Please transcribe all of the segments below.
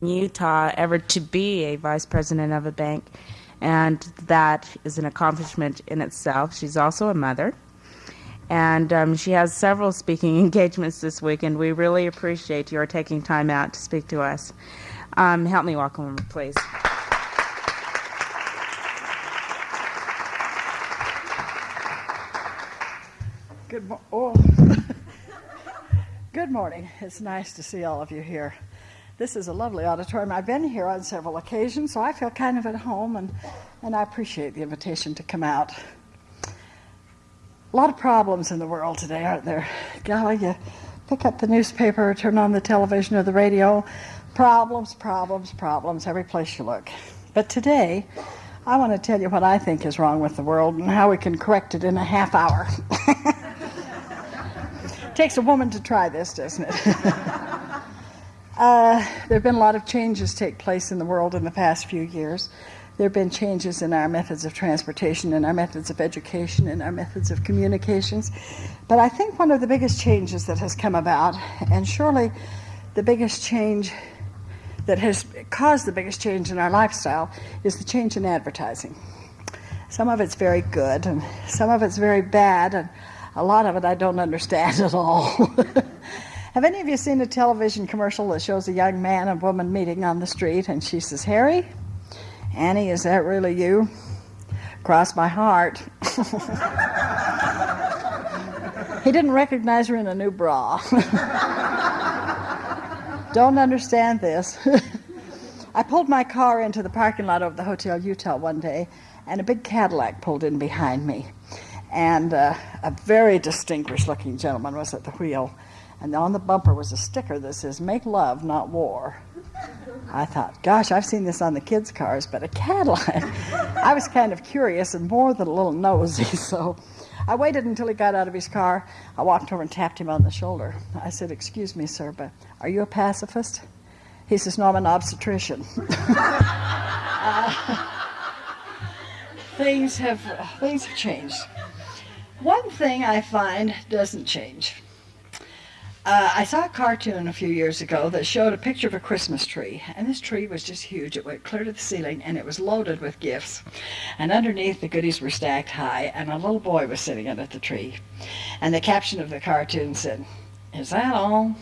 Utah ever to be a vice president of a bank, and that is an accomplishment in itself. She's also a mother, and um, she has several speaking engagements this week, and we really appreciate your taking time out to speak to us. Um, help me welcome her, please. Good, mo- oh. Good morning. It's nice to see all of you here. This is a lovely auditorium. I've been here on several occasions, so I feel kind of at home, and, and I appreciate the invitation to come out. A lot of problems in the world today, aren't there? Golly, you pick up the newspaper, turn on the television or the radio, problems, problems, problems, every place you look. But today, I want to tell you what I think is wrong with the world and how we can correct it in a half hour. Takes a woman to try this, doesn't it? uh, there have been a lot of changes take place in the world in the past few years. There have been changes in our methods of transportation, in our methods of education, in our methods of communications. But I think one of the biggest changes that has come about, and surely the biggest change that has caused the biggest change in our lifestyle, is the change in advertising. Some of it's very good, and some of it's very bad, and a lot of it I don't understand at all. Have any of you seen a television commercial that shows a young man and woman meeting on the street and she says, Harry, Annie, is that really you? Cross my heart. he didn't recognize her in a new bra. don't understand this. I pulled my car into the parking lot of the Hotel Utah one day, and a big Cadillac pulled in behind me and uh, a very distinguished looking gentleman was at the wheel. And on the bumper was a sticker that says, Make love, not war. I thought, gosh, I've seen this on the kids' cars, but a Cadillac. I was kind of curious and more than a little nosy, so I waited until he got out of his car. I walked over and tapped him on the shoulder. I said, Excuse me, sir, but are you a pacifist? He says, No, I'm an obstetrician. uh, things have things have changed. One thing I find doesn't change. Uh, I saw a cartoon a few years ago that showed a picture of a Christmas tree, and this tree was just huge. It went clear to the ceiling, and it was loaded with gifts. And underneath, the goodies were stacked high, and a little boy was sitting under the tree. And the caption of the cartoon said, Is that all?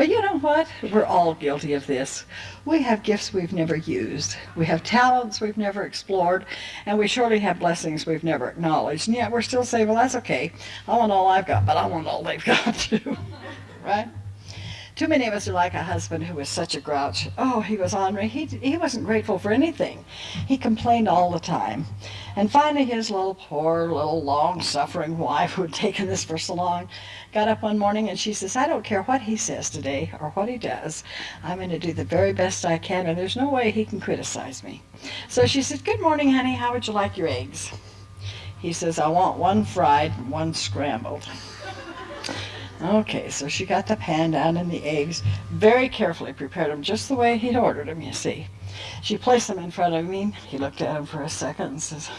But you know what? We're all guilty of this. We have gifts we've never used. We have talents we've never explored, and we surely have blessings we've never acknowledged. And yet we're still saying, well, that's okay. I want all I've got, but I want all they've got too. right? Too many of us are like a husband who was such a grouch. Oh, he was ornery. He, he wasn't grateful for anything. He complained all the time. And finally, his little poor, little long-suffering wife, who had taken this for so long, got up one morning and she says, I don't care what he says today or what he does. I'm going to do the very best I can, and there's no way he can criticize me. So she said, Good morning, honey. How would you like your eggs? He says, I want one fried and one scrambled. Okay, so she got the pan down and the eggs, very carefully prepared them just the way he'd ordered them, you see. She placed them in front of me. He looked at them for a second and says,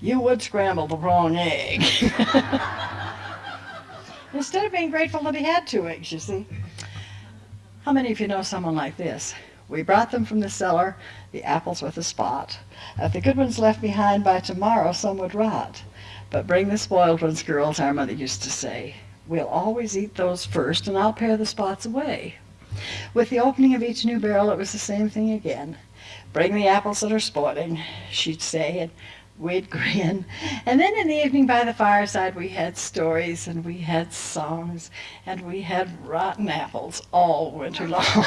you would scramble the wrong egg. Instead of being grateful that he had two eggs, you see. How many of you know someone like this? We brought them from the cellar, the apples with a spot. If the good ones left behind by tomorrow, some would rot. But bring the spoiled ones, girls, our mother used to say. We'll always eat those first, and I'll pare the spots away. With the opening of each new barrel, it was the same thing again. Bring the apples that are spoiling, she'd say, and we'd grin. And then in the evening by the fireside, we had stories, and we had songs, and we had rotten apples all winter long.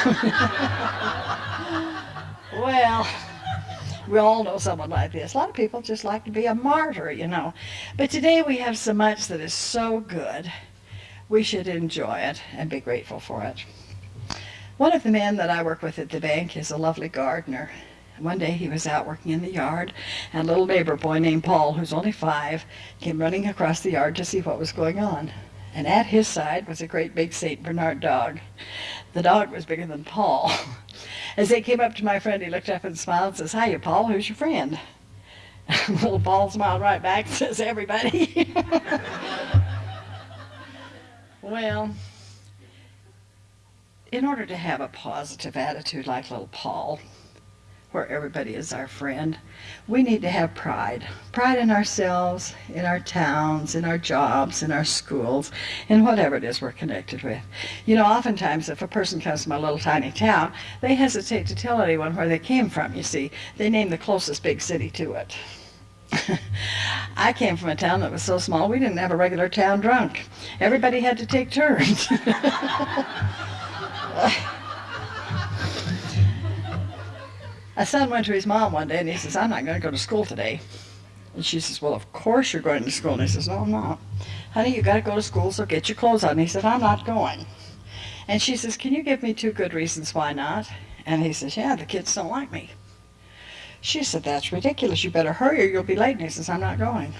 well, we all know someone like this. A lot of people just like to be a martyr, you know. But today we have so much that is so good we should enjoy it and be grateful for it. One of the men that I work with at the bank is a lovely gardener. One day he was out working in the yard, and a little neighbor boy named Paul, who's only five, came running across the yard to see what was going on. And at his side was a great big St. Bernard dog. The dog was bigger than Paul. As they came up to my friend, he looked up and smiled and says, Hiya, Paul, who's your friend? little Paul smiled right back and says, everybody. Well, in order to have a positive attitude like little Paul, where everybody is our friend, we need to have pride. Pride in ourselves, in our towns, in our jobs, in our schools, in whatever it is we're connected with. You know, oftentimes if a person comes from a little tiny town, they hesitate to tell anyone where they came from, you see. They name the closest big city to it. I came from a town that was so small we didn't have a regular town drunk. Everybody had to take turns. A son went to his mom one day and he says, I'm not going to go to school today. And she says, Well, of course you're going to school. And he says, No, I'm not. Honey, you got to go to school, so get your clothes on. And he said, I'm not going. And she says, Can you give me two good reasons why not? And he says, Yeah, the kids don't like me. She said, That's ridiculous. You better hurry or you'll be late. And he says, I'm not going.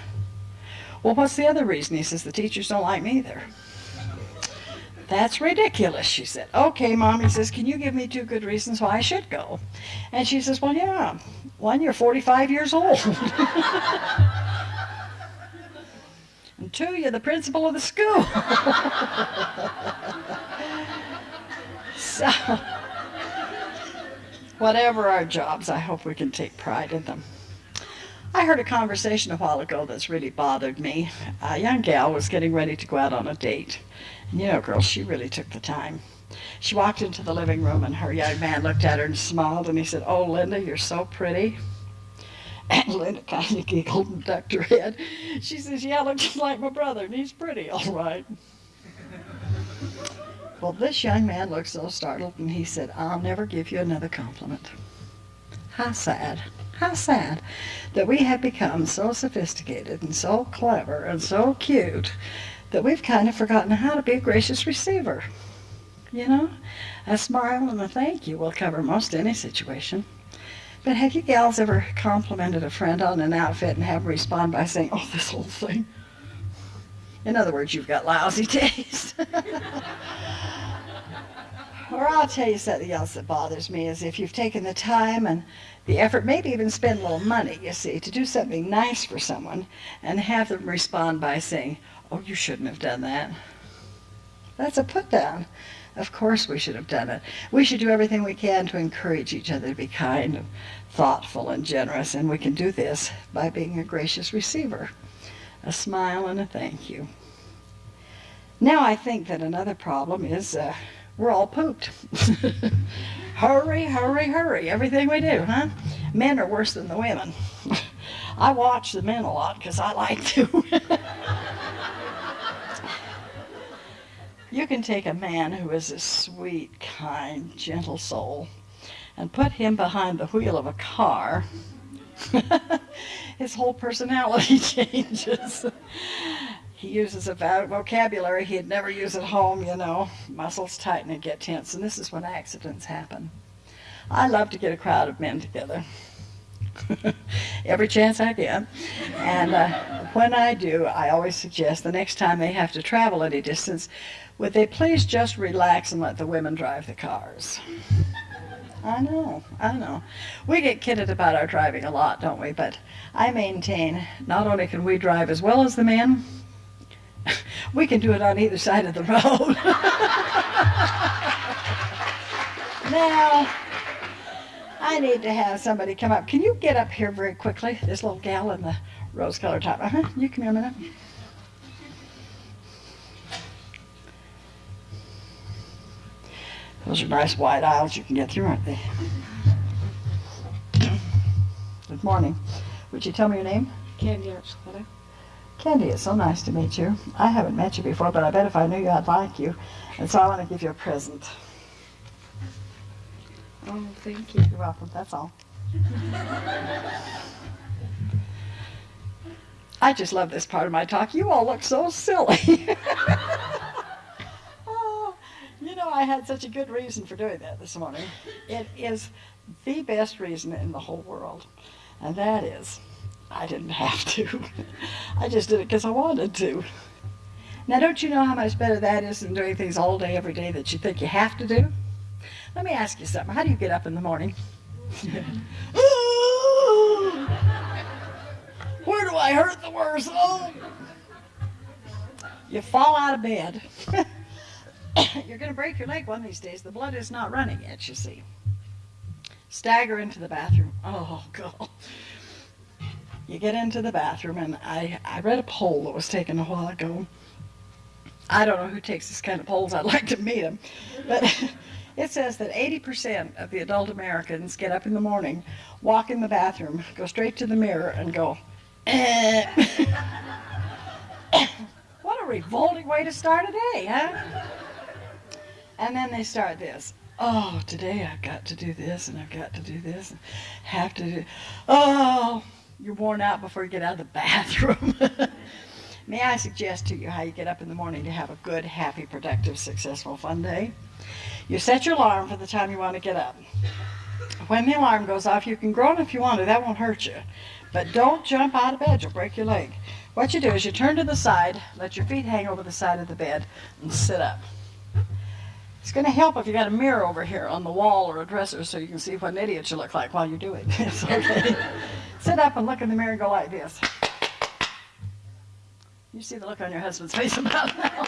Well, what's the other reason? He says, The teachers don't like me either. That's ridiculous, she said. Okay, Mom, he says, can you give me two good reasons why I should go? And she says, well, yeah. One, you're 45 years old. and two, you're the principal of the school. so, whatever our jobs, I hope we can take pride in them. I heard a conversation a while ago that's really bothered me. A young gal was getting ready to go out on a date. You know, girls, she really took the time. She walked into the living room and her young man looked at her and smiled and he said, Oh, Linda, you're so pretty. And Linda kind of giggled and ducked her head. She says, Yeah, looks just like my brother, and he's pretty, all right. Well, this young man looked so startled and he said, I'll never give you another compliment. How sad, how sad that we have become so sophisticated and so clever and so cute that we've kind of forgotten how to be a gracious receiver. You know, a smile and a thank you will cover most any situation. But have you gals ever complimented a friend on an outfit and have respond by saying, oh, this whole thing? In other words, you've got lousy taste. or I'll tell you something else that bothers me is if you've taken the time and the effort, maybe even spend a little money, you see, to do something nice for someone and have them respond by saying, oh, you shouldn't have done that. That's a put down. Of course we should have done it. We should do everything we can to encourage each other to be kind and thoughtful and generous, and we can do this by being a gracious receiver. A smile and a thank you. Now I think that another problem is uh, we're all pooped. hurry, hurry, hurry, everything we do, huh? Men are worse than the women. I watch the men a lot because I like to. You can take a man who is a sweet, kind, gentle soul and put him behind the wheel of a car. His whole personality changes. he uses a vocabulary he'd never use at home, you know. Muscles tighten and get tense, and this is when accidents happen. I love to get a crowd of men together. Every chance I get. And uh, when I do, I always suggest the next time they have to travel any distance, would they please just relax and let the women drive the cars? I know, I know. We get kidded about our driving a lot, don't we? But I maintain not only can we drive as well as the men, we can do it on either side of the road. now, I need to have somebody come up. Can you get up here very quickly? This little gal in the rose-colored top. Uh-huh. You come here a minute. Those are nice wide aisles you can get through, aren't they? Good morning. Would you tell me your name? Candy Archuleta. Candy, it's so nice to meet you. I haven't met you before, but I bet if I knew you, I'd like you. And so I want to give you a present. Oh, thank you. You're welcome. That's all. I just love this part of my talk. You all look so silly. know, I had such a good reason for doing that this morning. It is the best reason in the whole world. And that is, I didn't have to. I just did it because I wanted to. Now, don't you know how much better that is than doing things all day, every day that you think you have to do? Let me ask you something. How do you get up in the morning? Where do I hurt the worst? Oh. You fall out of bed. You're going to break your leg one of these days. The blood is not running yet, you see. Stagger into the bathroom. Oh, God. You get into the bathroom, and I, I read a poll that was taken a while ago. I don't know who takes this kind of polls. I'd like to meet them. But it says that 80% of the adult Americans get up in the morning, walk in the bathroom, go straight to the mirror, and go, eh. what a revolting way to start a day, huh? And then they start this. Oh, today I've got to do this, and I've got to do this, and have to do. Oh, you're worn out before you get out of the bathroom. May I suggest to you how you get up in the morning to have a good, happy, productive, successful, fun day? You set your alarm for the time you want to get up. When the alarm goes off, you can groan if you want to, that won't hurt you. But don't jump out of bed, you'll break your leg. What you do is you turn to the side, let your feet hang over the side of the bed, and sit up. It's going to help if you got a mirror over here on the wall or a dresser so you can see what an idiot you look like while you're doing this, okay? sit up and look in the mirror and go like this. You see the look on your husband's face about now.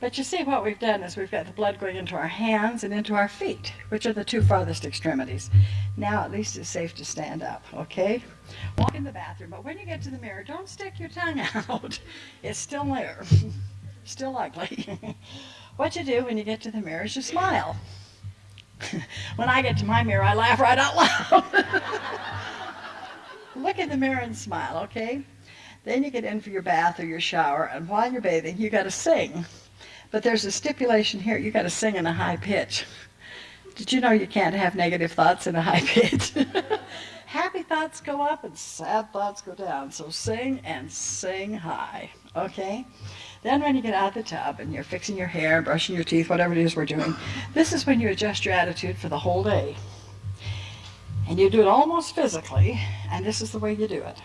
But you see what we've done is we've got the blood going into our hands and into our feet, which are the two farthest extremities. Now at least it's safe to stand up, okay? Walk in the bathroom, but when you get to the mirror, don't stick your tongue out. It's still there, still ugly. what you do when you get to the mirror is you smile. when I get to my mirror, I laugh right out loud. Look in the mirror and smile, okay? Then you get in for your bath or your shower, and while you're bathing, you got to sing. But there's a stipulation here, you got to sing in a high pitch. Did you know you can't have negative thoughts in a high pitch? Happy thoughts go up and sad thoughts go down. So sing and sing high, okay? Then when you get out of the tub and you're fixing your hair, brushing your teeth, whatever it is we're doing, this is when you adjust your attitude for the whole day. And you do it almost physically, and this is the way you do it.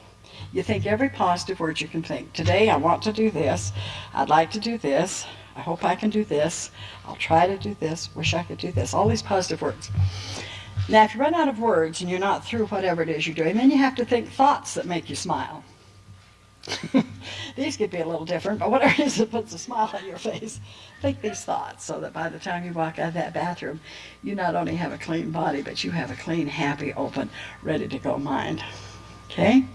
You think every positive word you can think. Today I want to do this. I'd like to do this. I hope I can do this. I'll try to do this. Wish I could do this. All these positive words. Now, if you run out of words and you're not through whatever it is you're doing, then you have to think thoughts that make you smile. these could be a little different, but whatever it is that puts a smile on your face, think these thoughts so that by the time you walk out of that bathroom, you not only have a clean body, but you have a clean, happy, open, ready to go mind. Okay?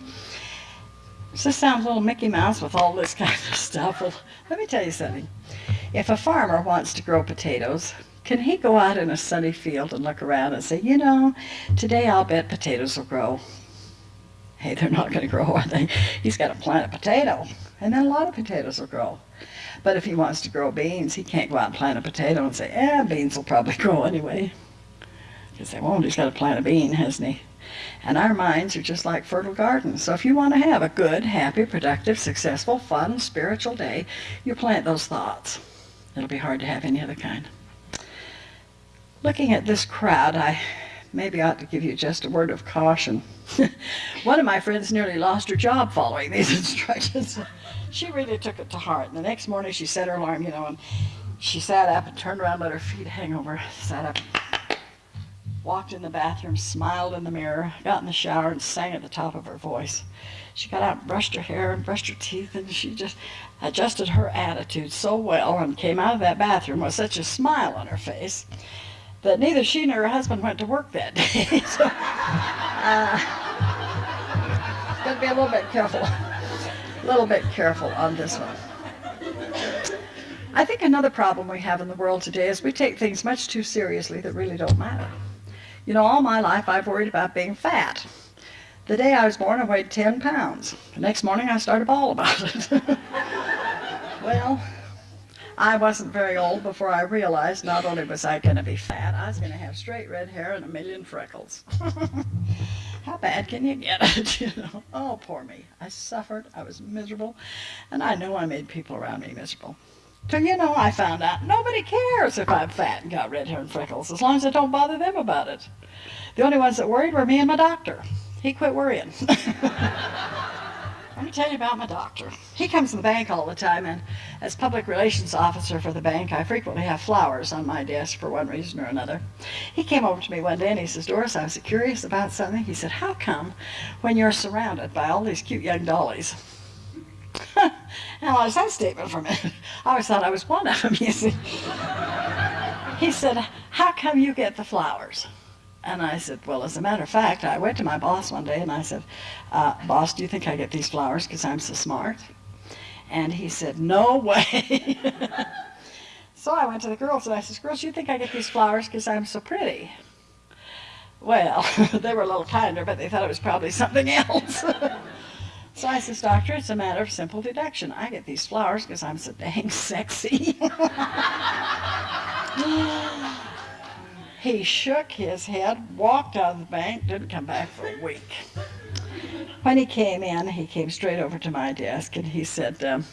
Does this sound a little Mickey Mouse with all this kind of stuff? Well, let me tell you something. If a farmer wants to grow potatoes, can he go out in a sunny field and look around and say, you know, today I'll bet potatoes will grow? Hey, they're not going to grow, are they? He's got to plant a potato, and then a lot of potatoes will grow. But if he wants to grow beans, he can't go out and plant a potato and say, eh, beans will probably grow anyway. Because they won't. He's got to plant a bean, hasn't he? And our minds are just like fertile gardens. So if you want to have a good, happy, productive, successful, fun, spiritual day, you plant those thoughts. It'll be hard to have any other kind. Looking at this crowd, I maybe I ought to give you just a word of caution. One of my friends nearly lost her job following these instructions. she really took it to heart. And the next morning she set her alarm, you know, and she sat up and turned around, let her feet hang over, sat up, walked in the bathroom, smiled in the mirror, got in the shower, and sang at the top of her voice. She got out and brushed her hair and brushed her teeth, and she just adjusted her attitude so well and came out of that bathroom with such a smile on her face that neither she nor her husband went to work that day. so, uh, got to be a little bit careful, a little bit careful on this one. I think another problem we have in the world today is we take things much too seriously that really don't matter. You know, all my life I've worried about being fat. The day I was born, I weighed 10 pounds. The next morning, I started bawl about it. well, I wasn't very old before I realized not only was I going to be fat, I was going to have straight red hair and a million freckles. How bad can you get it, you know? Oh, poor me. I suffered, I was miserable, and I know I made people around me miserable. So, you know, I found out nobody cares if I'm fat and got red hair and freckles, as long as I don't bother them about it. The only ones that worried were me and my doctor. He quit worrying. Let me tell you about my doctor. He comes to the bank all the time, and as public relations officer for the bank, I frequently have flowers on my desk for one reason or another. He came over to me one day and he says, Doris, I was curious about something. He said, How come when you're surrounded by all these cute young dollies analyze that statement for a minute. I always thought I was one of them, you see. He said, How come you get the flowers? And I said, Well, as a matter of fact, I went to my boss one day and I said, uh, Boss, do you think I get these flowers because I'm so smart? And he said, No way. so I went to the girls and I said, Girls, do you think I get these flowers because I'm so pretty? Well, they were a little kinder, but they thought it was probably something else. so I says, Doctor, it's a matter of simple deduction. I get these flowers because I'm so dang sexy. He shook his head, walked out of the bank, didn't come back for a week. When he came in, he came straight over to my desk and he said, um,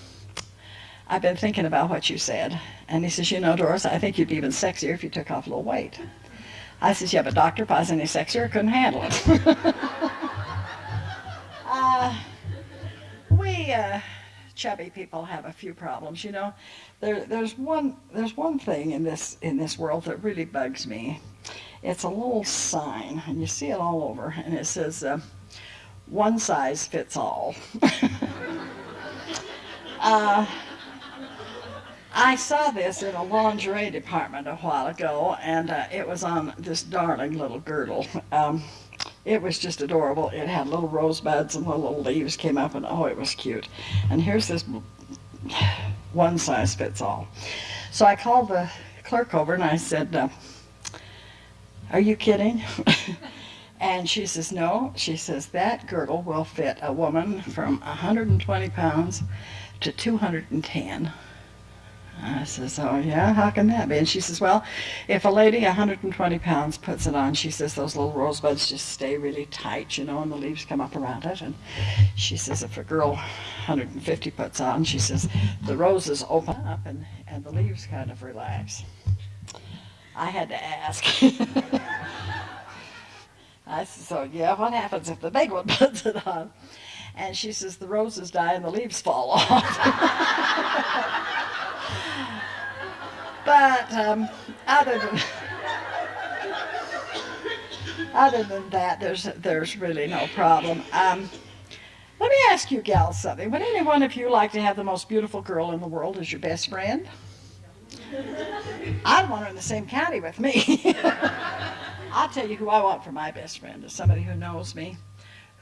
I've been thinking about what you said. And he says, You know, Doris, I think you'd be even sexier if you took off a little weight. I says, Yeah, but I was any sexier, couldn't handle it. uh, we uh, chubby people have a few problems. You know, there, there's one there's one thing in this in this world that really bugs me. It's a little sign, and you see it all over, and it says, uh, "One size fits all." uh, I saw this in a lingerie department a while ago, and uh, it was on this darling little girdle. Um, it was just adorable. It had little rosebuds and little leaves came up, and oh, it was cute. And here's this one size fits all. So I called the clerk over and I said, uh, Are you kidding? and she says, No. She says, That girdle will fit a woman from 120 pounds to 210. I says, oh yeah, how can that be? And she says, well, if a lady 120 pounds puts it on, she says those little rosebuds just stay really tight, you know, and the leaves come up around it. And she says if a girl 150 puts on, she says the roses open up and, and the leaves kind of relax. I had to ask. I said, so oh, yeah, what happens if the big one puts it on? And she says the roses die and the leaves fall off. But um, other than other than that, there's there's really no problem. Um, let me ask you gals something. Would any one of you like to have the most beautiful girl in the world as your best friend? I'd want her in the same county with me. I'll tell you who I want for my best friend is somebody who knows me,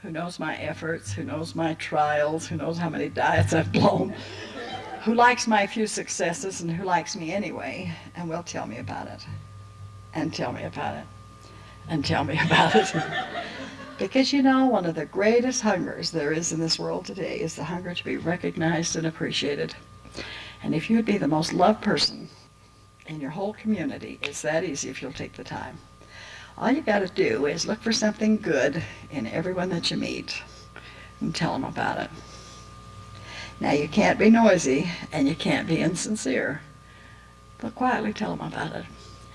who knows my efforts, who knows my trials, who knows how many diets I've blown, who likes my few successes and who likes me anyway and will tell me about it and tell me about it and tell me about it. because you know, one of the greatest hungers there is in this world today is the hunger to be recognized and appreciated. And if you'd be the most loved person in your whole community, it's that easy if you'll take the time. All you got to do is look for something good in everyone that you meet and tell them about it. Now you can't be noisy and you can't be insincere, but quietly tell them about it.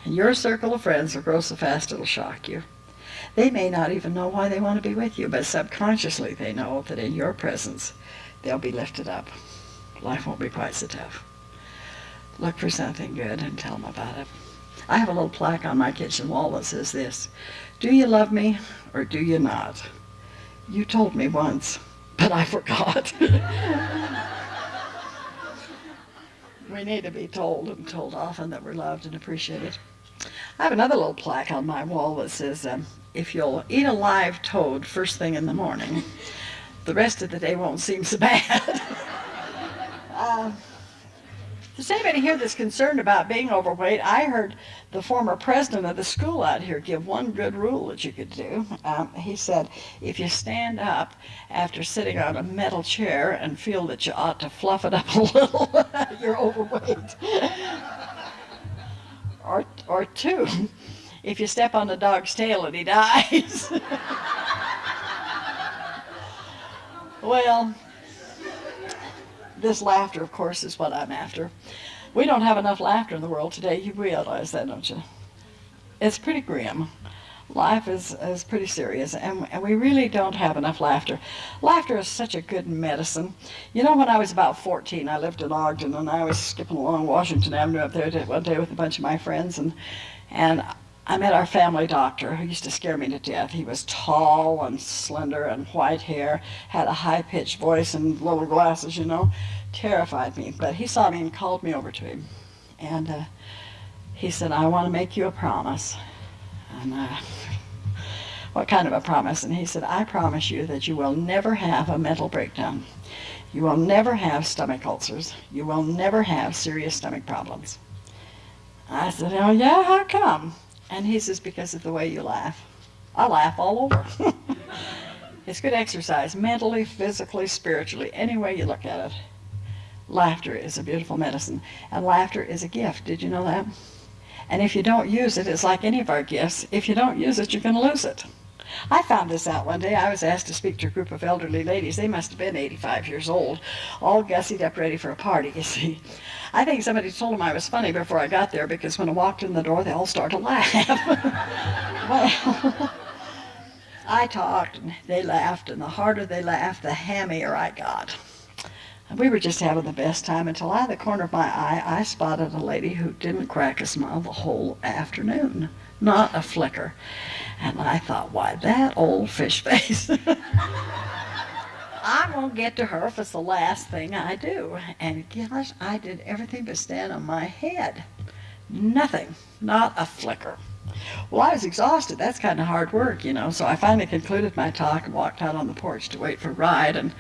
And your circle of friends will grow so fast it'll shock you. They may not even know why they want to be with you, but subconsciously they know that in your presence they'll be lifted up. Life won't be quite so tough. Look for something good and tell them about it. I have a little plaque on my kitchen wall that says this, Do you love me or do you not? You told me once, but I forgot. we need to be told and told often that we're loved and appreciated. I have another little plaque on my wall that says, um, if you'll eat a live toad first thing in the morning, the rest of the day won't seem so bad. uh, does anybody here that's concerned about being overweight? I heard the former president of the school out here give one good rule that you could do. Um, he said, if you stand up after sitting on a metal chair and feel that you ought to fluff it up a little, you're overweight. or, or two, if you step on a dog's tail and he dies. well, this laughter, of course, is what I'm after. We don't have enough laughter in the world today. You realize that, don't you? It's pretty grim. Life is, is pretty serious, and, and we really don't have enough laughter. Laughter is such a good medicine. You know, when I was about 14, I lived in Ogden, and I was skipping along Washington Avenue up there one day with a bunch of my friends, and, and I met our family doctor who used to scare me to death. He was tall and slender and white hair, had a high pitched voice and little glasses, you know. terrified me. But he saw me and called me over to him. And uh, he said, I want to make you a promise. And uh, what kind of a promise? And he said, I promise you that you will never have a mental breakdown. You will never have stomach ulcers. You will never have serious stomach problems. I said, Oh, yeah, how come? And he says, Because of the way you laugh. I laugh all over. it's good exercise, mentally, physically, spiritually, any way you look at it. Laughter is a beautiful medicine, and laughter is a gift. Did you know that? And if you don't use it, it's like any of our gifts. If you don't use it, you're going to lose it. I found this out one day. I was asked to speak to a group of elderly ladies. They must have been 85 years old, all gussied up ready for a party, you see. I think somebody told them I was funny before I got there because when I walked in the door, they all started to laugh. well, I talked and they laughed, and the harder they laughed, the hammier I got. We were just having the best time until out of the corner of my eye, I spotted a lady who didn't crack a smile the whole afternoon. Not a flicker. And I thought, why, that old fish face. I won't get to her if it's the last thing I do. And gosh, I did everything but stand on my head. Nothing. Not a flicker. Well, I was exhausted. That's kind of hard work, you know. So I finally concluded my talk and walked out on the porch to wait for a ride. And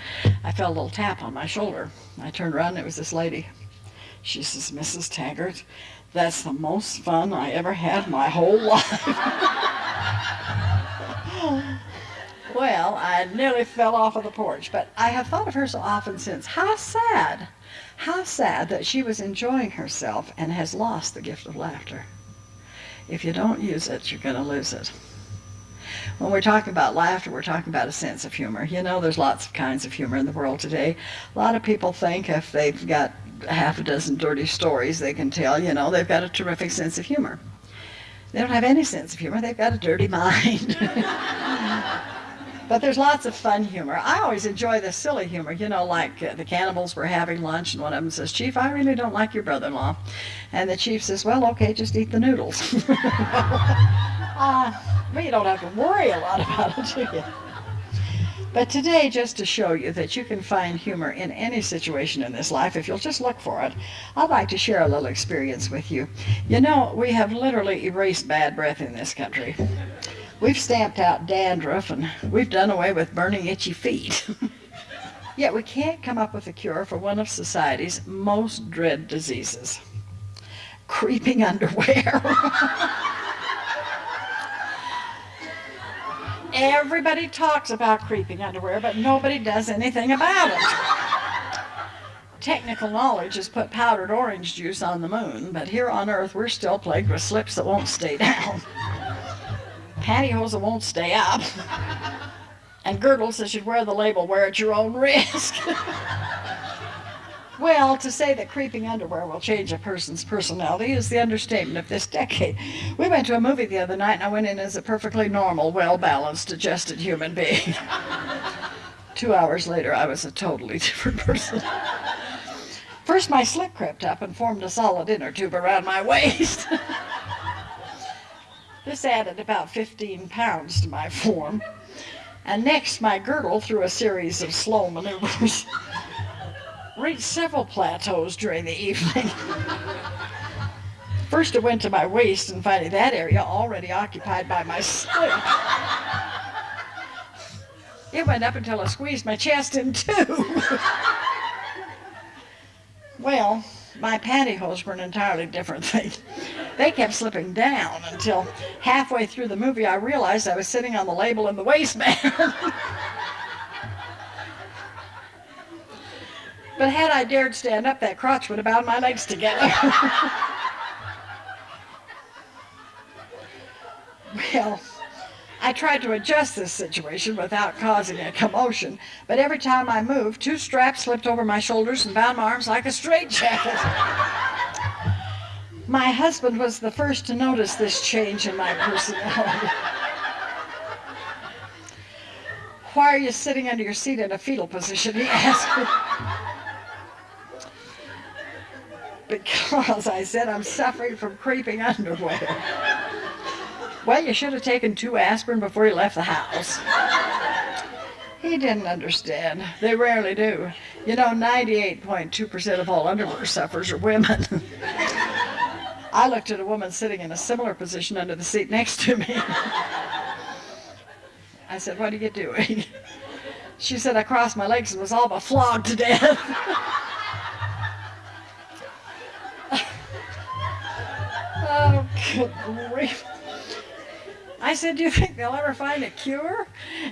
I felt a little tap on my shoulder. I turned around and it was this lady. She says, Mrs. Taggart, that's the most fun I ever had in my whole life. well, I nearly fell off of the porch, but I have thought of her so often since. How sad, how sad that she was enjoying herself and has lost the gift of laughter. If you don't use it, you're going to lose it. When we're talking about laughter, we're talking about a sense of humor. You know, there's lots of kinds of humor in the world today. A lot of people think if they've got half a dozen dirty stories they can tell, you know, they've got a terrific sense of humor. They don't have any sense of humor, they've got a dirty mind. but there's lots of fun humor. I always enjoy the silly humor, you know, like uh, the cannibals were having lunch, and one of them says, Chief, I really don't like your brother in law. And the chief says, Well, okay, just eat the noodles. uh, but you don't have to worry a lot about it, do you? But today, just to show you that you can find humor in any situation in this life if you'll just look for it, I'd like to share a little experience with you. You know, we have literally erased bad breath in this country. We've stamped out dandruff and we've done away with burning itchy feet. Yet we can't come up with a cure for one of society's most dread diseases creeping underwear. Everybody talks about creeping underwear, but nobody does anything about it. Technical knowledge has put powdered orange juice on the moon, but here on Earth we're still plagued with slips that won't stay down, pantyhose that won't stay up, and girdles that should wear the label wear at your own risk. Well, to say that creeping underwear will change a person's personality is the understatement of this decade. We went to a movie the other night and I went in as a perfectly normal, well-balanced, adjusted human being. Two hours later, I was a totally different person. First, my slip crept up and formed a solid inner tube around my waist. This added about 15 pounds to my form. And next, my girdle, through a series of slow maneuvers, reached several plateaus during the evening. First it went to my waist and finding that area already occupied by my slip. It went up until I squeezed my chest in two. well, my pantyhose were an entirely different thing. They kept slipping down until halfway through the movie I realized I was sitting on the label in the waistband. But had I dared stand up, that crotch would have bound my legs together. well, I tried to adjust this situation without causing a commotion, but every time I moved, two straps slipped over my shoulders and bound my arms like a straitjacket. my husband was the first to notice this change in my personality. Why are you sitting under your seat in a fetal position? He asked because I said I'm suffering from creeping underwear. Well, you should have taken two aspirin before you left the house. He didn't understand. They rarely do. You know, 98.2% of all underwear sufferers are women. I looked at a woman sitting in a similar position under the seat next to me. I said, What are you doing? She said, I crossed my legs and was all but flogged to death. oh, good grief. I said, Do you think they'll ever find a cure?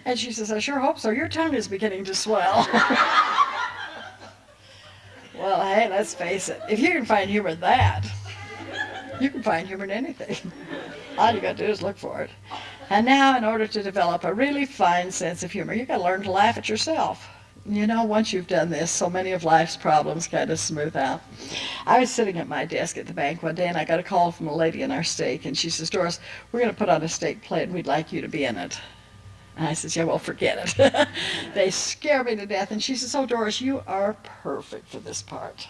And she says, I sure hope so. Your tongue is beginning to swell. well, hey, let's face it. If you can find humor in that, you can find humor in anything. All you got to do is look for it. And now, in order to develop a really fine sense of humor, you got to learn to laugh at yourself. You know, once you've done this, so many of life's problems kind of smooth out. I was sitting at my desk at the bank one day, and I got a call from a lady in our stake, and she says, Doris, we're going to put on a stake play, and we'd like you to be in it. And I says, yeah, well, forget it. they scare me to death. And she says, oh, Doris, you are perfect for this part.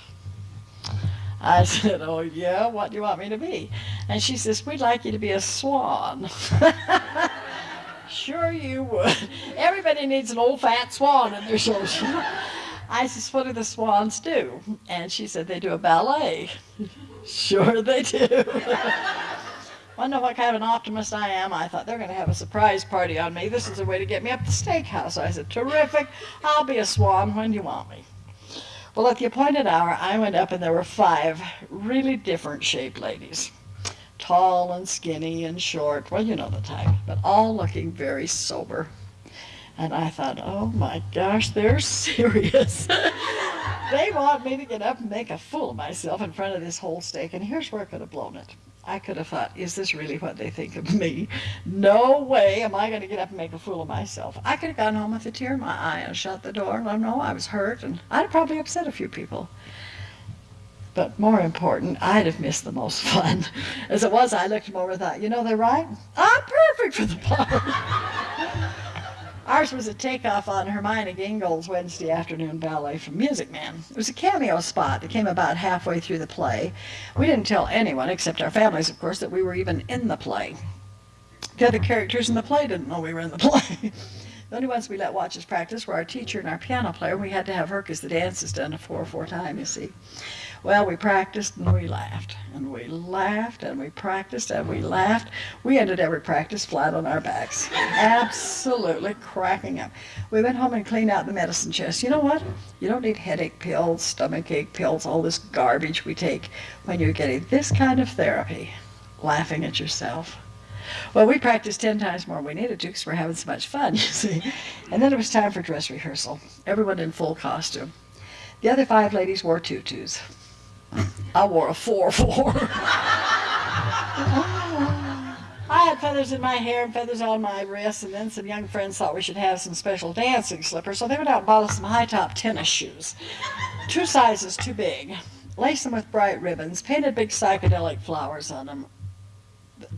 I said, oh, yeah, what do you want me to be? And she says, we'd like you to be a swan. Sure you would. Everybody needs an old fat swan in their show. I said, what do the swans do? And she said, they do a ballet. Sure they do. Wonder what kind of an optimist I am. I thought they're going to have a surprise party on me. This is a way to get me up the stake house. I said, terrific. I'll be a swan. When you want me? Well, at the appointed hour, I went up and there were five really different shaped ladies tall and skinny and short, well, you know the type, but all looking very sober. And I thought, oh my gosh, they're serious. they want me to get up and make a fool of myself in front of this whole stake, and here's where I could have blown it. I could have thought, is this really what they think of me? No way am I going to get up and make a fool of myself. I could have gone home with a tear in my eye and shut the door let them know I was hurt, and I'd have probably upset a few people. But more important, I'd have missed the most fun. As it was, I looked them over and thought, you know, they're right. I'm perfect for the part. Ours was a takeoff on Hermione Gingold's Wednesday afternoon ballet from Music Man. It was a cameo spot that came about halfway through the play. We didn't tell anyone, except our families, of course, that we were even in the play. The other characters in the play didn't know we were in the play. the only ones we let watch us practice were our teacher and our piano player. We had to have her because the dance is done a 4-4 time, you see. Well, we practiced and we laughed, and we laughed and we practiced and we laughed. We ended every practice flat on our backs, absolutely cracking up. We went home and cleaned out the medicine chest. You know what? You don't need headache pills, stomach ache pills, all this garbage we take when you're getting this kind of therapy, laughing at yourself. Well, we practiced 10 times more than we needed to because we're having so much fun, you see. And then it was time for dress rehearsal. Everyone in full costume. The other five ladies wore tutus. I wore a 4-4. I had feathers in my hair and feathers on my wrists, and then some young friends thought we should have some special dancing slippers, so they went out and bought us some high-top tennis shoes. Two sizes too big. Laced them with bright ribbons, painted big psychedelic flowers on them.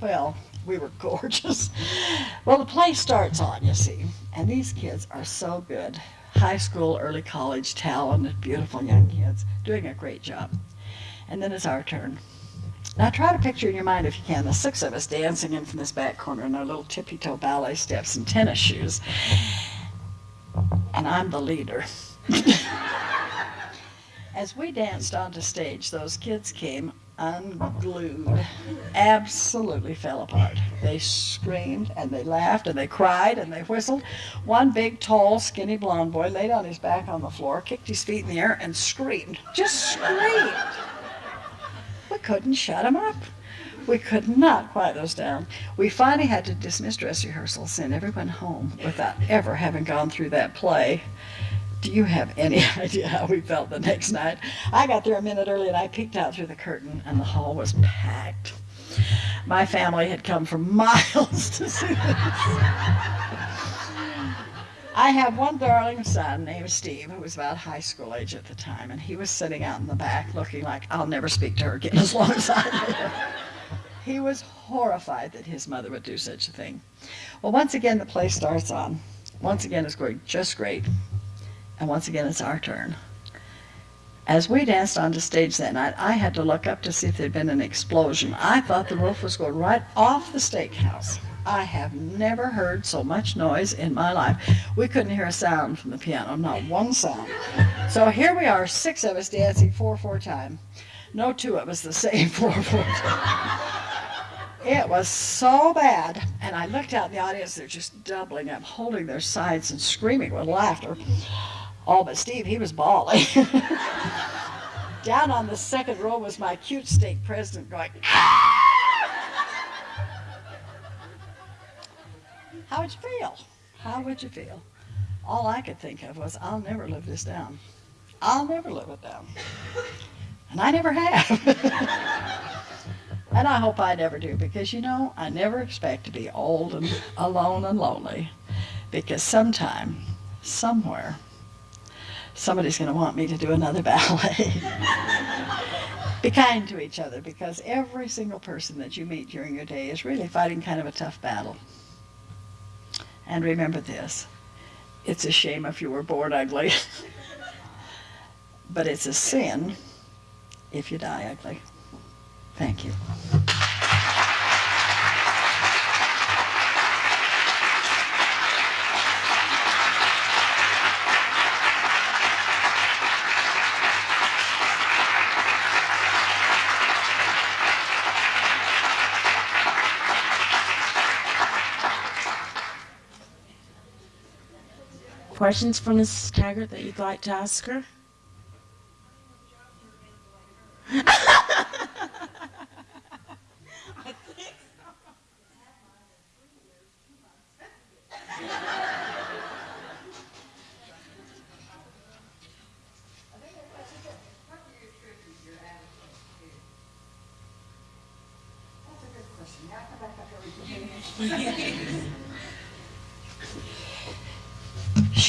Well, we were gorgeous. Well, the play starts on, you see, and these kids are so good. High school, early college, talented, beautiful young kids, doing a great job and then it's our turn. Now try to picture in your mind, if you can, the six of us dancing in from this back corner in our little tippy-toe ballet steps and tennis shoes. And I'm the leader. As we danced onto stage, those kids came unglued, absolutely fell apart. They screamed and they laughed and they cried and they whistled. One big, tall, skinny blonde boy laid on his back on the floor, kicked his feet in the air, and screamed. Just screamed. We couldn't shut them up. We could not quiet those down. We finally had to dismiss dress rehearsal, send everyone home without ever having gone through that play. Do you have any idea how we felt the next night? I got there a minute early and I peeked out through the curtain and the hall was packed. My family had come from miles to see this. I have one darling son named Steve who was about high school age at the time, and he was sitting out in the back looking like I'll never speak to her again as long as I live. He was horrified that his mother would do such a thing. Well, once again, the play starts on. Once again, it's going just great. And once again, it's our turn. As we danced onto stage that night, I had to look up to see if there'd been an explosion. I thought the roof was going right off the stake house. I have never heard so much noise in my life. We couldn't hear a sound from the piano, not one sound. So here we are, six of us dancing 4 4 time. No two of us the same 4 4 time. It was so bad. And I looked out in the audience, they're just doubling up, holding their sides and screaming with laughter. All but Steve, he was bawling. Down on the second row was my cute stake president going, ah! How would you feel? How would you feel? All I could think of was, I'll never live this down. I'll never live it down. And I never have. and I hope I never do because, you know, I never expect to be old and alone and lonely because sometime, somewhere, somebody's going to want me to do another ballet. Be kind to each other because every single person that you meet during your day is really fighting kind of a tough battle. And remember this it's a shame if you were born ugly, but it's a sin if you die ugly. Thank you. Questions for Mrs. Taggart that you'd like to ask her?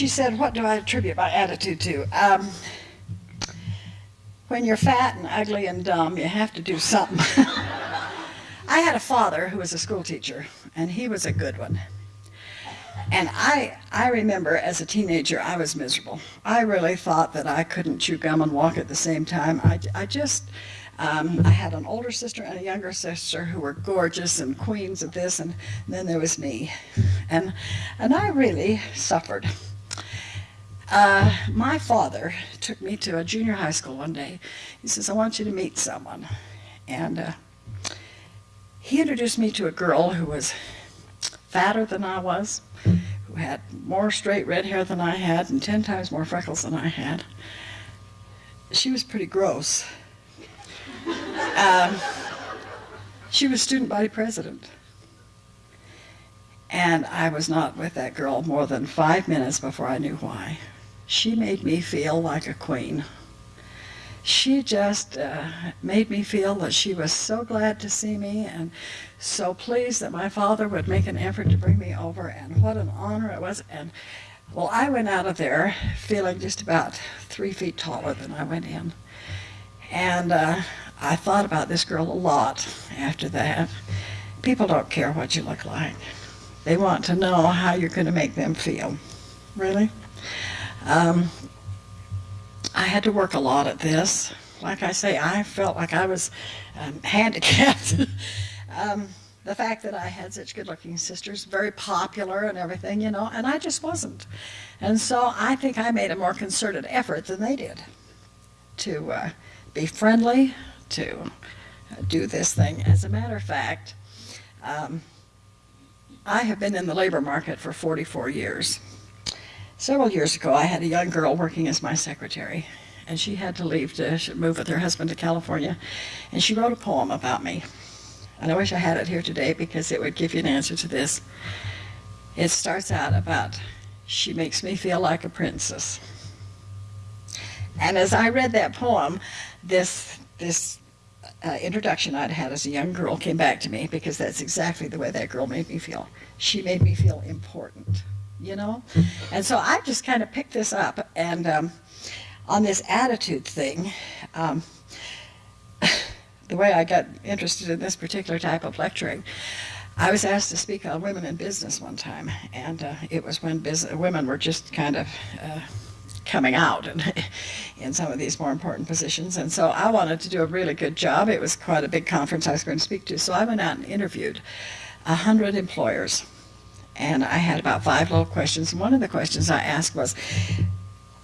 She said, What do I attribute my attitude to? Um, when you're fat and ugly and dumb, you have to do something. I had a father who was a school teacher, and he was a good one. And I, I remember as a teenager, I was miserable. I really thought that I couldn't chew gum and walk at the same time. I, I just, um, I had an older sister and a younger sister who were gorgeous and queens of this, and then there was me. And, and I really suffered. Uh, my father took me to a junior high school one day. He says, I want you to meet someone. And uh, he introduced me to a girl who was fatter than I was, who had more straight red hair than I had, and 10 times more freckles than I had. She was pretty gross. Um, she was student body president. And I was not with that girl more than five minutes before I knew why. She made me feel like a queen. She just uh, made me feel that she was so glad to see me and so pleased that my father would make an effort to bring me over, and what an honor it was. And well, I went out of there feeling just about three feet taller than I went in. And uh, I thought about this girl a lot after that. People don't care what you look like. They want to know how you're going to make them feel. Really? Um, I had to work a lot at this. Like I say, I felt like I was um, handicapped. um, the fact that I had such good looking sisters, very popular and everything, you know, and I just wasn't. And so I think I made a more concerted effort than they did to uh, be friendly, to uh, do this thing. As a matter of fact, um, I have been in the labor market for 44 years. Several years ago, I had a young girl working as my secretary, and she had to leave to move with her husband to California, and she wrote a poem about me. And I wish I had it here today because it would give you an answer to this. It starts out about, she makes me feel like a princess. And as I read that poem, this, this uh, introduction I'd had as a young girl came back to me because that's exactly the way that girl made me feel. She made me feel important you know? And so I just kind of picked this up and um, on this attitude thing, um, the way I got interested in this particular type of lecturing, I was asked to speak on women in business one time, and uh, it was when women were just kind of uh, coming out and in some of these more important positions. And so I wanted to do a really good job. It was quite a big conference I was going to speak to, so I went out and interviewed a hundred employers. And I had about five little questions. One of the questions I asked was,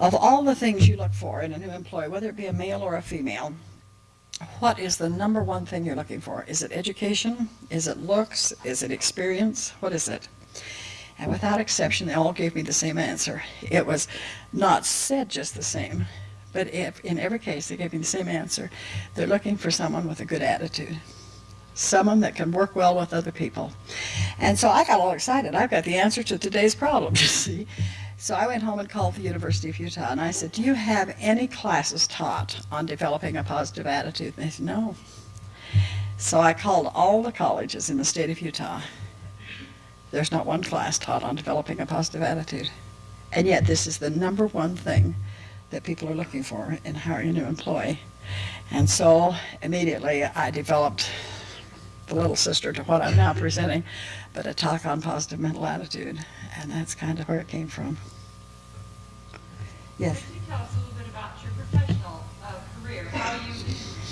of all the things you look for in a new employee, whether it be a male or a female, what is the number one thing you're looking for? Is it education? Is it looks? Is it experience? What is it? And without exception, they all gave me the same answer. It was not said just the same, but if, in every case, they gave me the same answer. They're looking for someone with a good attitude, someone that can work well with other people. And so I got all excited. I've got the answer to today's problem, you see. So I went home and called the University of Utah and I said, Do you have any classes taught on developing a positive attitude? And they said, No. So I called all the colleges in the state of Utah. There's not one class taught on developing a positive attitude. And yet, this is the number one thing that people are looking for in hiring a new employee. And so immediately I developed little sister to what I'm now presenting, but a talk on positive mental attitude. And that's kind of where it came from. Yes. Could you tell us a little bit about your professional uh, career? How you,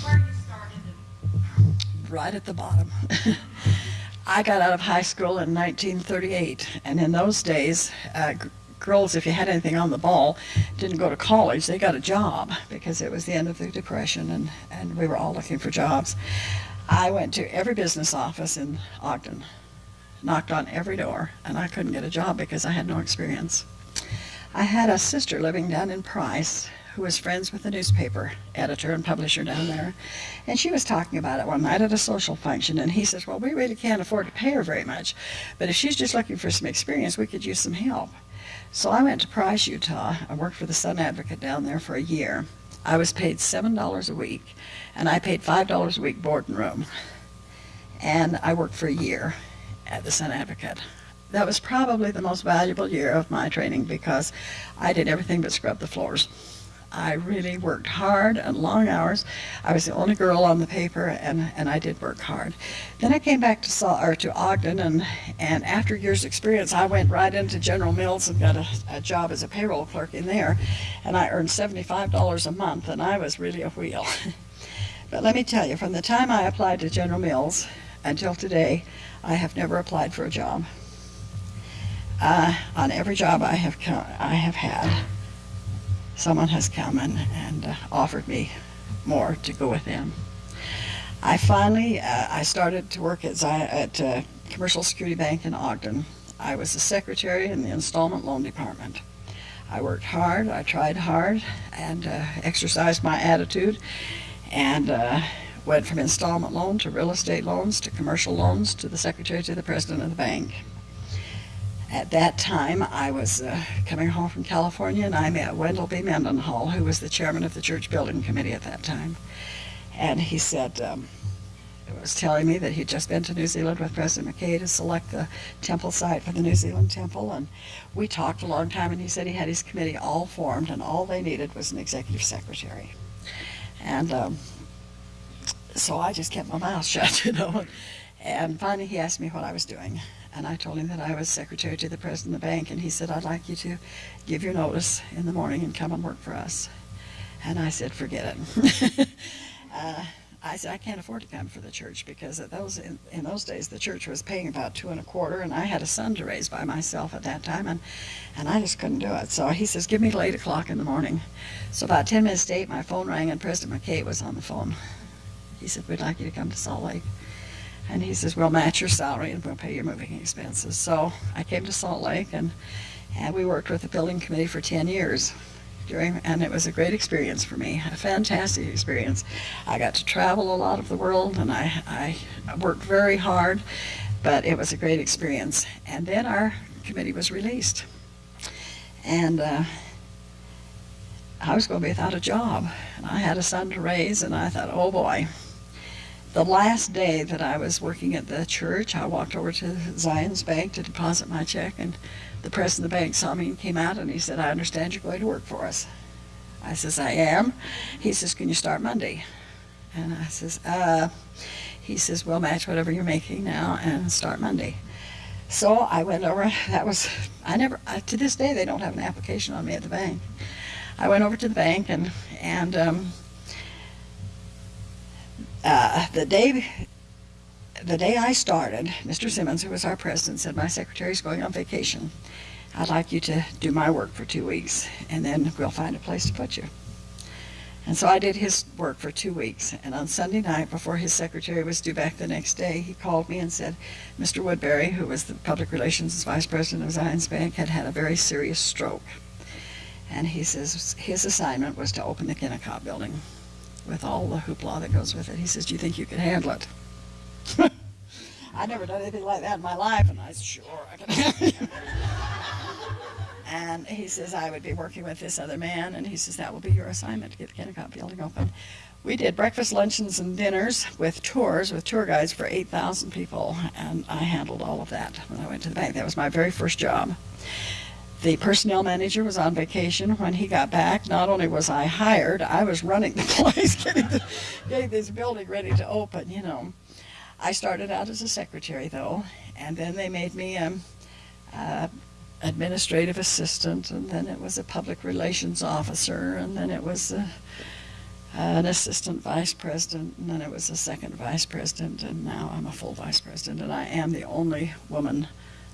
where you started right at the bottom. I got out of high school in 1938, and in those days, uh, girls, if you had anything on the ball, didn't go to college. They got a job because it was the end of the Depression, and, and we were all looking for jobs. I went to every business office in Ogden, knocked on every door, and I couldn't get a job because I had no experience. I had a sister living down in Price who was friends with the newspaper editor and publisher down there. And she was talking about it one night at a social function. And he says, Well, we really can't afford to pay her very much. But if she's just looking for some experience, we could use some help. So I went to Price, Utah. I worked for the Sun Advocate down there for a year. I was paid $7 a week, and I paid $5 a week board and room. And I worked for a year at the Sun Advocate. That was probably the most valuable year of my training because I did everything but scrub the floors. I really worked hard and long hours. I was the only girl on the paper, and, and I did work hard. Then I came back to Sa- or to Ogden, and, and after years' experience, I went right into General Mills and got a, a job as a payroll clerk in there, and I earned $75 a month, and I was really a wheel. but let me tell you, from the time I applied to General Mills until today, I have never applied for a job. Uh, on every job I have I have had, someone has come and, and uh, offered me more to go with them. I finally uh, I started to work at, at uh, Commercial Security Bank in Ogden. I was the secretary in the installment loan department. I worked hard, I tried hard, and uh, exercised my attitude, and uh, went from installment loan to real estate loans to commercial loans to the secretary to the president of the bank. At that time, I was uh, coming home from California, and I met Wendell B. Mendenhall, who was the chairman of the church building committee at that time. And he said, um, was telling me that he'd just been to New Zealand with President McKay to select the temple site for the New Zealand temple. And we talked a long time, and he said he had his committee all formed, and all they needed was an executive secretary. And um, so I just kept my mouth shut, you know. And finally, he asked me what I was doing. And I told him that I was secretary to the president of the bank. And he said, I'd like you to give your notice in the morning and come and work for us. And I said, forget it. uh, I said, I can't afford to come for the church because those in, in those days the church was paying about two and a quarter, and I had a son to raise by myself at that time, and and I just couldn't do it. So he says, give me till eight o'clock in the morning. So about ten minutes to eight, my phone rang, and President McKay was on the phone. He said, we'd like you to come to Salt Lake. And he says, we'll match your salary and we'll pay your moving expenses. So I came to Salt Lake and, and we worked with the building committee for 10 years. During, and it was a great experience for me, a fantastic experience. I got to travel a lot of the world and I, I worked very hard, but it was a great experience. And then our committee was released. And uh, I was going to be without a job. And I had a son to raise, and I thought, oh boy, the last day that I was working at the church, I walked over to Zions Bank to deposit my check, and the president of the bank saw me and came out and he said, I understand you're going to work for us. I says, I am. He says, Can you start Monday? And I says, uh, he says, We'll match whatever you're making now and start Monday. So I went over, that was, I never, I, to this day, they don't have an application on me at the bank. I went over to the bank and, and um, uh, the day the day I started, Mr. Simmons, who was our president, said, My secretary's going on vacation. I'd like you to do my work for two weeks, and then we'll find a place to put you. And so I did his work for two weeks. And on Sunday night, before his secretary was due back the next day, he called me and said, Mr. Woodbury, who was the public relations vice president of Zions Bank, had had a very serious stroke. And he says his assignment was to open the Kennecott building with all the hoopla that goes with it. He says, Do you think you can handle it? I'd never done anything like that in my life, and I said, Sure, I can handle it. And he says, I would be working with this other man, and he says, that will be your assignment to get the Kennecott building open. We did breakfast, luncheons, and dinners with tours, with tour guides for 8,000 people, and I handled all of that when I went to the bank. That was my very first job. The personnel manager was on vacation. When he got back, not only was I hired, I was running the place, getting, the, getting this building ready to open, you know. I started out as a secretary, though, and then they made me um, uh, administrative assistant, and then it was a public relations officer, and then it was a, an assistant vice president, and then it was a second vice president, and now I'm a full vice president, and I am the only woman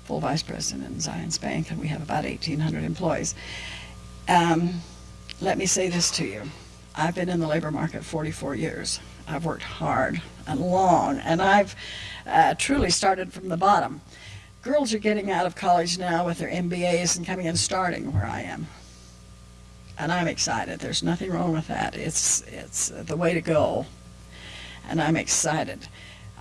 full vice president in Zions Bank, and we have about 1,800 employees. Um, let me say this to you. I've been in the labor market 44 years. I've worked hard and long, and I've uh, truly started from the bottom girls are getting out of college now with their MBAs and coming and starting where I am. And I'm excited. There's nothing wrong with that. It's, it's the way to go. And I'm excited.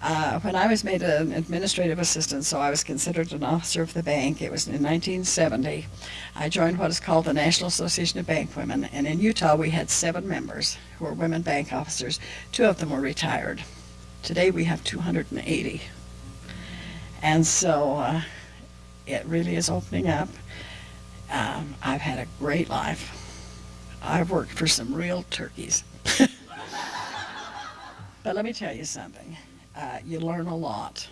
Uh, when I was made an administrative assistant, so I was considered an officer of the bank, it was in 1970, I joined what is called the National Association of Bank Women. And in Utah, we had seven members who were women bank officers. Two of them were retired. Today, we have 280. And so uh, it really is opening up. Um, I've had a great life. I've worked for some real turkeys. but let me tell you something. Uh, you learn a lot.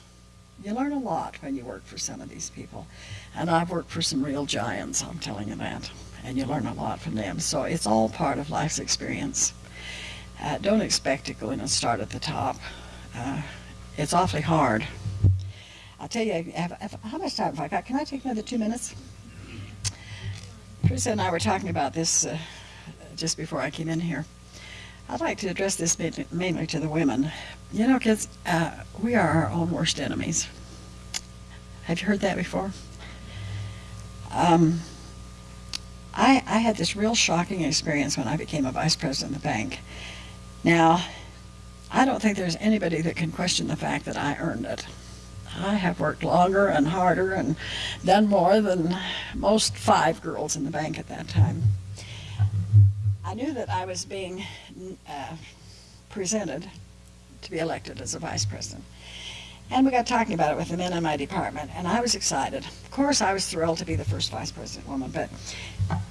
You learn a lot when you work for some of these people. And I've worked for some real giants, I'm telling you that. And you learn a lot from them. So it's all part of life's experience. Uh, don't expect to go in and start at the top. Uh, it's awfully hard. I'll tell you, have, have, how much time have I got? Can I take another two minutes? Teresa and I were talking about this uh, just before I came in here. I'd like to address this mainly to the women. You know, kids, uh, we are our own worst enemies. Have you heard that before? Um, I, I had this real shocking experience when I became a vice president of the bank. Now, I don't think there's anybody that can question the fact that I earned it. I have worked longer and harder and done more than most five girls in the bank at that time. I knew that I was being uh, presented to be elected as a vice president. And we got talking about it with the men in my department, and I was excited. Of course, I was thrilled to be the first vice president woman, but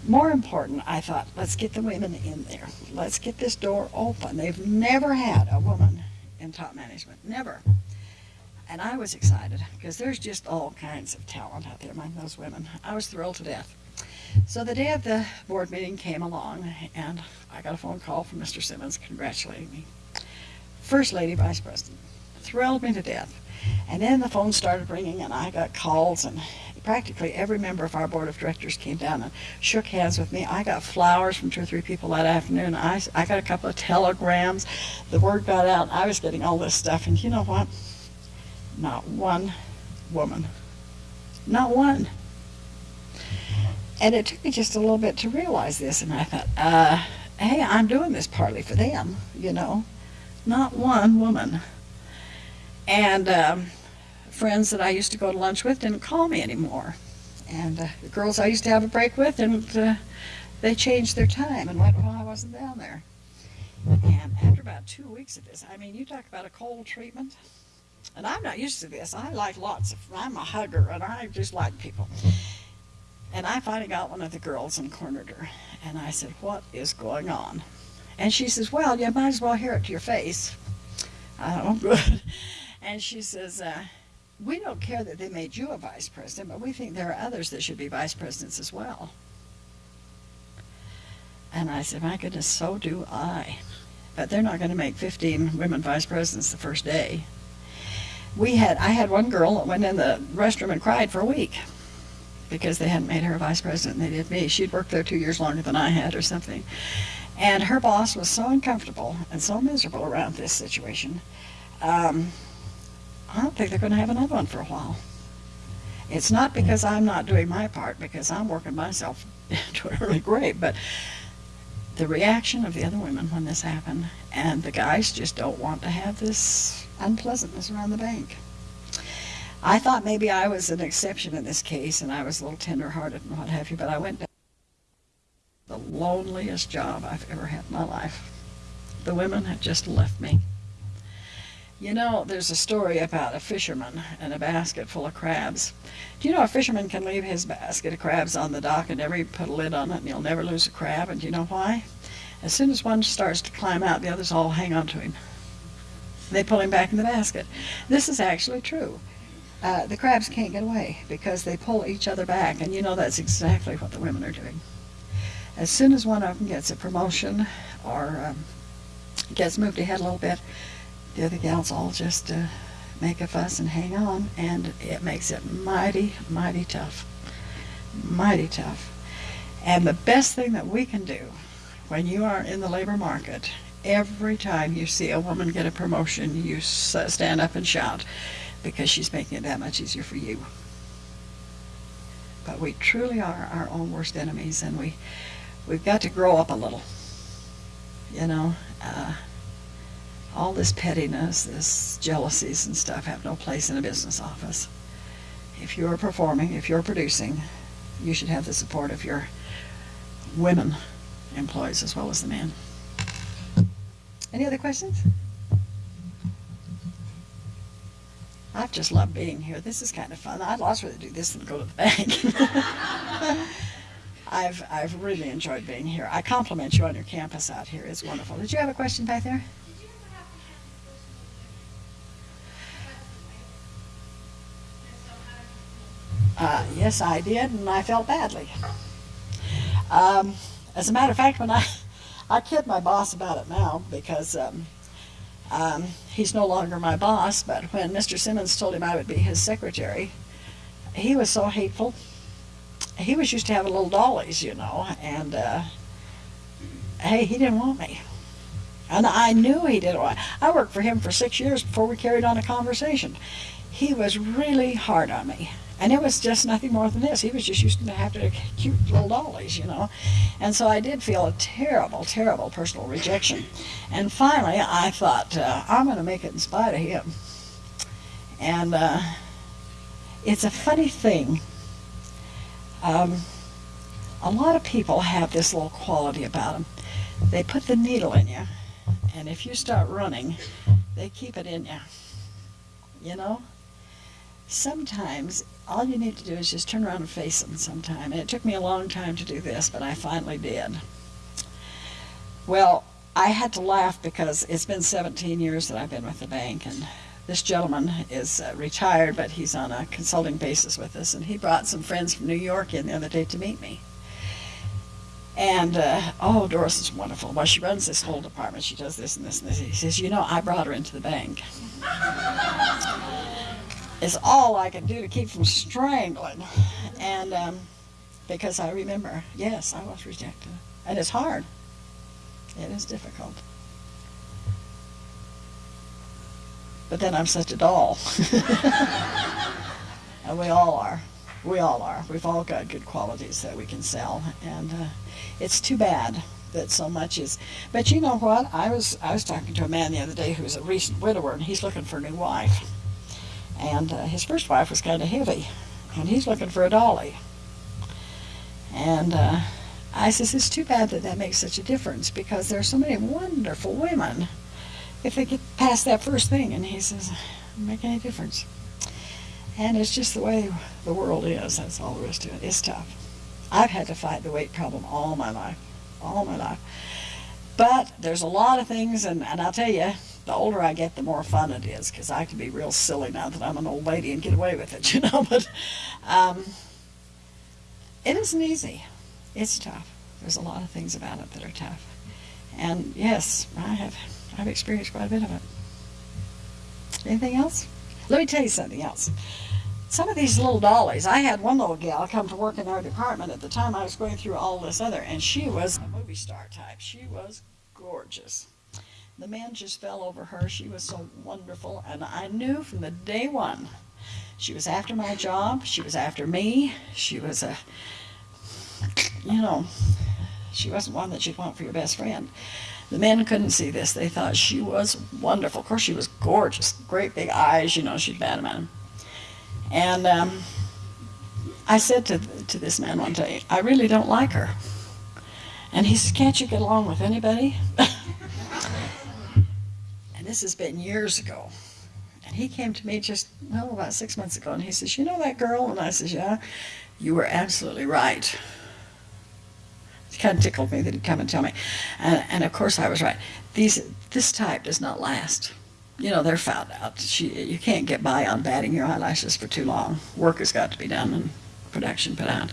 more important, I thought, let's get the women in there. Let's get this door open. They've never had a woman in top management, never. And I was excited because there's just all kinds of talent out there among those women. I was thrilled to death. So the day of the board meeting came along, and I got a phone call from Mr. Simmons congratulating me. First Lady Vice President. Thrilled me to death. And then the phone started ringing, and I got calls, and practically every member of our board of directors came down and shook hands with me. I got flowers from two or three people that afternoon. I, I got a couple of telegrams. The word got out. I was getting all this stuff, and you know what? Not one woman. Not one. And it took me just a little bit to realize this, and I thought, uh, hey, I'm doing this partly for them, you know. Not one woman. And um, friends that I used to go to lunch with didn't call me anymore. And uh, the girls I used to have a break with, and uh, they changed their time and went while I wasn't down there. And after about two weeks of this, I mean, you talk about a cold treatment. And I'm not used to this. I like lots of, I'm a hugger and I just like people. And I finally got one of the girls and cornered her. And I said, what is going on? And she says, well, you might as well hear it to your face. Oh, good. And she says, uh, we don't care that they made you a vice president, but we think there are others that should be vice presidents as well. And I said, my goodness, so do I. But they're not going to make 15 women vice presidents the first day. We had I had one girl that went in the restroom and cried for a week because they hadn't made her a vice president and they did me. She'd worked there two years longer than I had or something. And her boss was so uncomfortable and so miserable around this situation. Um, I don't think they're going to have another one for a while. It's not because I'm not doing my part, because I'm working myself to an early grave, but the reaction of the other women when this happened, and the guys just don't want to have this unpleasantness around the bank. I thought maybe I was an exception in this case, and I was a little tender-hearted and what have you, but I went the loneliest job I've ever had in my life. The women had just left me. You know, there's a story about a fisherman and a basket full of crabs. Do you know a fisherman can leave his basket of crabs on the dock and never put a lid on it and he'll never lose a crab? And do you know why? As soon as one starts to climb out, the others all hang on to him. They pull him back in the basket. This is actually true. Uh, the crabs can't get away because they pull each other back, and you know that's exactly what the women are doing. As soon as one of them gets a promotion or um, gets moved ahead a little bit, the other gals all just uh, make a fuss and hang on, and it makes it mighty, mighty tough. Mighty tough. And the best thing that we can do when you are in the labor market, every time you see a woman get a promotion, you stand up and shout because she's making it that much easier for you. But we truly are our own worst enemies, and we we've got to grow up a little. You know, uh, all this pettiness, this jealousies and stuff have no place in a business office. If you're performing, if you're producing, you should have the support of your women employees as well as the men. Any other questions? I've just loved being here. This is kind of fun. I'd rather do this than go to the bank. I've I've really enjoyed being here. I compliment you on your campus out here. It's wonderful. Did you have a question back there? Uh, yes, I did, and I felt badly. Um, as a matter of fact, when I I kid my boss about it now because um, um, he's no longer my boss. But when Mr. Simmons told him I would be his secretary, he was so hateful. He was used to having little dollies, you know, and uh, hey, he didn't want me. And I knew he didn't want. I worked for him for six years before we carried on a conversation. He was really hard on me. And it was just nothing more than this. He was just used to have to cute little dollies, you know. And so I did feel a terrible, terrible personal rejection. And finally, I thought, uh, I'm going to make it in spite of him. And uh, it's a funny thing. Um, a lot of people have this little quality about them. They put the needle in you, and if you start running, they keep it in you. You know? Sometimes all you need to do is just turn around and face them sometime. And it took me a long time to do this, but I finally did. Well, I had to laugh because it's been 17 years that I've been with the bank, and this gentleman is uh, retired, but he's on a consulting basis with us, and he brought some friends from New York in the other day to meet me. And, uh, oh, Doris is wonderful. Well, she runs this whole department. She does this and this and this. He says, you know, I brought her into the bank. it's all I could do to keep from strangling. And um, because I remember, yes, I was rejected. And it's hard. It is difficult. But then I'm such a doll. and we all are. We all are. We've all got good qualities that we can sell. And uh, it's too bad that so much is. But you know what? I was I was talking to a man the other day who's a recent widower, and he's looking for a new wife. And uh, his first wife was kind of heavy, and he's looking for a dolly. And uh, I says, it's too bad that that makes such a difference because there are so many wonderful women if they get past that first thing. And he says, make any difference. And it's just the way the world is. That's all there is to it. It's tough. I've had to fight the weight problem all my life, all my life. But there's a lot of things, and, and I'll tell you, the older I get, the more fun it is because I can be real silly now that I'm an old lady and get away with it, you know. But um, it isn't easy. It's tough. There's a lot of things about it that are tough. And yes, I have I've experienced quite a bit of it. Anything else? Let me tell you something else. Some of these little dollies, I had one little gal come to work in our department at the time I was going through all this other, and she was a movie star type. She was gorgeous. The man just fell over her. She was so wonderful, and I knew from the day one she was after my job. She was after me. She was a, you know, she wasn't one that you'd want for your best friend. The men couldn't see this. They thought she was wonderful. Of course, she was gorgeous. Great big eyes, you know, she'd bat them at him. And um, I said to, to this man one day, I really don't like her. And he said, Can't you get along with anybody? this has been years ago. And he came to me just, well, about six months ago, and he says, You know that girl? And I says, Yeah, you were absolutely right. It kind of tickled me that he'd come and tell me. And, and of course, I was right. These, this type does not last. You know, they're found out. She, you can't get by on batting your eyelashes for too long. Work has got to be done and production put out.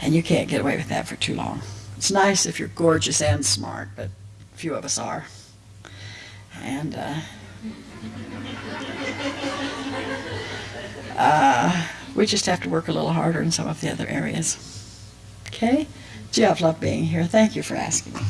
And you can't get away with that for too long. It's nice if you're gorgeous and smart, but few of us are. And uh, uh, we just have to work a little harder in some of the other areas. Okay? Gee, I've loved being here. Thank you for asking me.